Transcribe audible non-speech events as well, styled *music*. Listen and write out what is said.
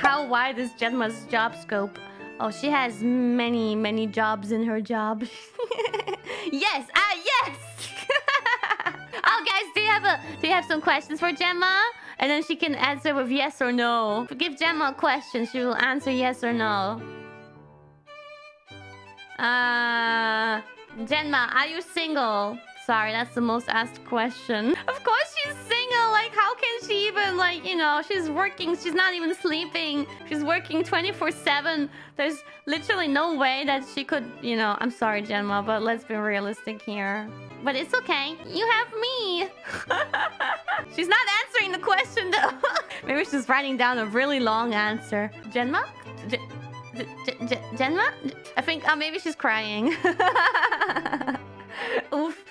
How wide is Gemma's job scope? Oh, she has many, many jobs in her job. *laughs* yes, ah, yes. *laughs* oh, guys, do you have a do you have some questions for Gemma? And then she can answer with yes or no. Give Gemma a question, she will answer yes or no. Uh, Gemma, are you single? Sorry, that's the most asked question. *laughs* Of course she's single. Like, how can you know, she's working. She's not even sleeping. She's working 24-7. There's literally no way that she could, you know... I'm sorry, Gemma, but let's be realistic here. But it's okay. You have me. *laughs* she's not answering the question, though. *laughs* Maybe she's writing down a really long answer. Gemma? Gemma? I think uh, maybe she's crying. *laughs* Oof.